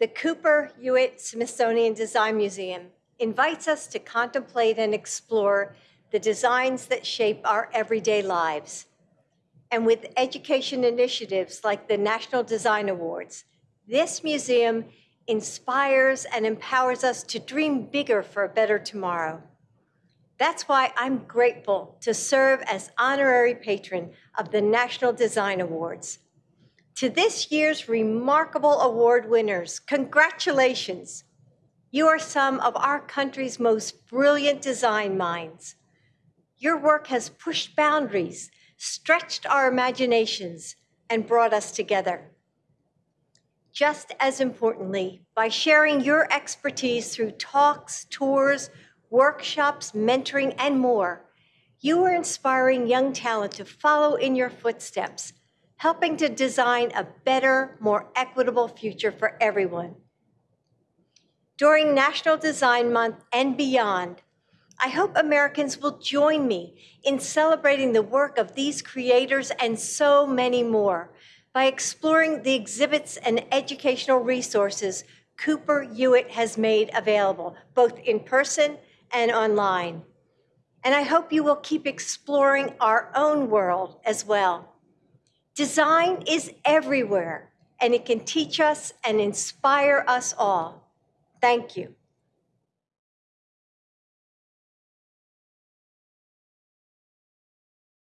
The Cooper Hewitt Smithsonian Design Museum invites us to contemplate and explore the designs that shape our everyday lives. And with education initiatives like the National Design Awards, this museum inspires and empowers us to dream bigger for a better tomorrow. That's why I'm grateful to serve as honorary patron of the National Design Awards. To this year's remarkable award winners, congratulations. You are some of our country's most brilliant design minds. Your work has pushed boundaries, stretched our imaginations, and brought us together. Just as importantly, by sharing your expertise through talks, tours, workshops, mentoring, and more, you are inspiring young talent to follow in your footsteps, helping to design a better, more equitable future for everyone. During National Design Month and beyond, I hope Americans will join me in celebrating the work of these creators and so many more by exploring the exhibits and educational resources Cooper Hewitt has made available, both in person and online. And I hope you will keep exploring our own world as well. Design is everywhere, and it can teach us and inspire us all. Thank you.